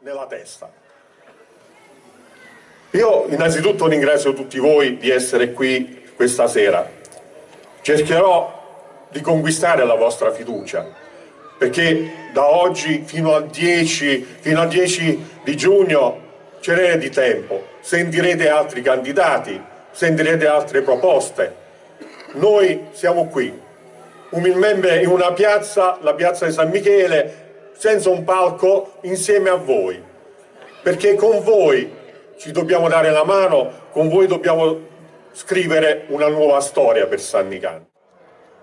nella testa. Io innanzitutto ringrazio tutti voi di essere qui questa sera. Cercherò di conquistare la vostra fiducia, perché da oggi fino al 10, fino al 10 di giugno ce n'è di tempo, sentirete altri candidati, sentirete altre proposte. Noi siamo qui, umilmente in una piazza, la piazza di San Michele, senza un palco, insieme a voi, perché con voi ci dobbiamo dare la mano, con voi dobbiamo scrivere una nuova storia per San Nicandro.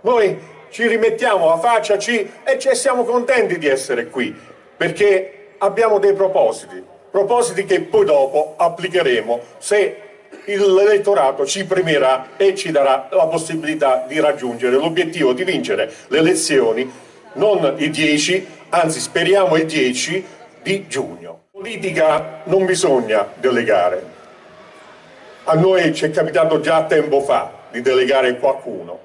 Noi ci rimettiamo la faccia ci, e ci siamo contenti di essere qui, perché abbiamo dei propositi, propositi che poi dopo applicheremo se l'elettorato ci premierà e ci darà la possibilità di raggiungere l'obiettivo di vincere le elezioni non il 10, anzi speriamo il 10 di giugno politica non bisogna delegare. A noi ci è capitato già tempo fa di delegare qualcuno.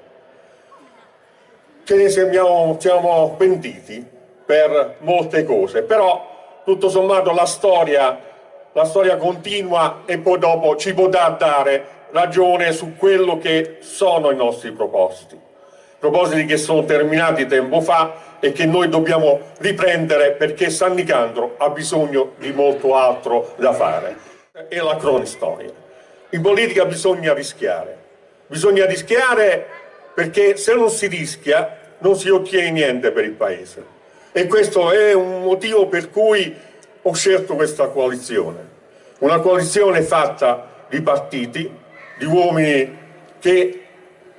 Ce ne siamo, siamo pentiti per molte cose, però tutto sommato la storia, la storia continua e poi dopo ci potrà dare ragione su quello che sono i nostri propositi. Propositi che sono terminati tempo fa e che noi dobbiamo riprendere perché San Nicandro ha bisogno di molto altro da fare. È la cronistoria. In politica bisogna rischiare. Bisogna rischiare perché se non si rischia non si ottiene niente per il Paese. E questo è un motivo per cui ho scelto questa coalizione. Una coalizione fatta di partiti, di uomini che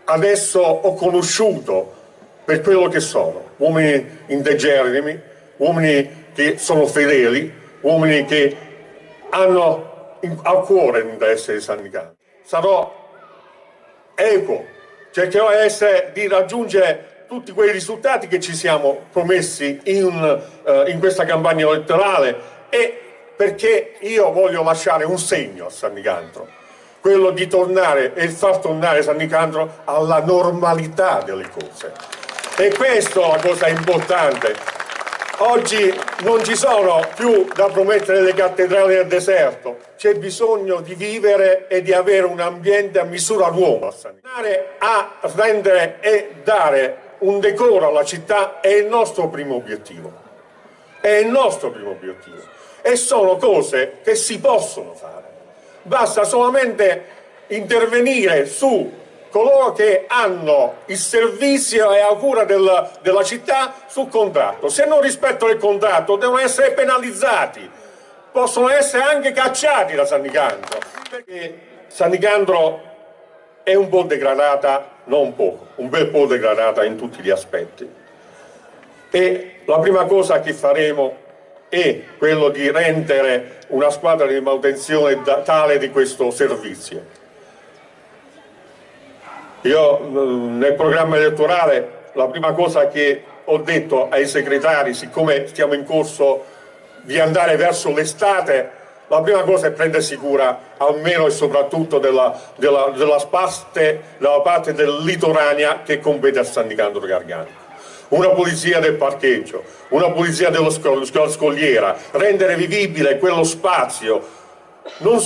adesso ho conosciuto per quello che sono, uomini integerrimi, uomini che sono fedeli, uomini che hanno al cuore l'interesse di San Nicandro. Sarò equo, cercherò di raggiungere tutti quei risultati che ci siamo promessi in, uh, in questa campagna elettorale e perché io voglio lasciare un segno a San Nicandro, quello di tornare e far tornare San Nicandro alla normalità delle cose. E questa è la cosa importante. Oggi non ci sono più da promettere le cattedrali nel deserto, c'è bisogno di vivere e di avere un ambiente a misura d'uomo. A rendere e dare un decoro alla città è il nostro primo obiettivo. È il nostro primo obiettivo. E sono cose che si possono fare. Basta solamente intervenire su coloro che hanno il servizio e la cura del, della città sul contratto. Se non rispettano il contratto devono essere penalizzati, possono essere anche cacciati da San Nicandro, perché San Nicandro è un po' degradata, non poco, un bel po' degradata in tutti gli aspetti. E la prima cosa che faremo è quello di rendere una squadra di manutenzione tale di questo servizio io mm, nel programma elettorale la prima cosa che ho detto ai segretari, siccome stiamo in corso di andare verso l'estate, la prima cosa è prendersi cura almeno e soprattutto della, della, della, spaste, della parte del litoranea che compete a San Nicandro Garganico. Una pulizia del parcheggio, una pulizia dello scogliera, rendere vivibile quello spazio, non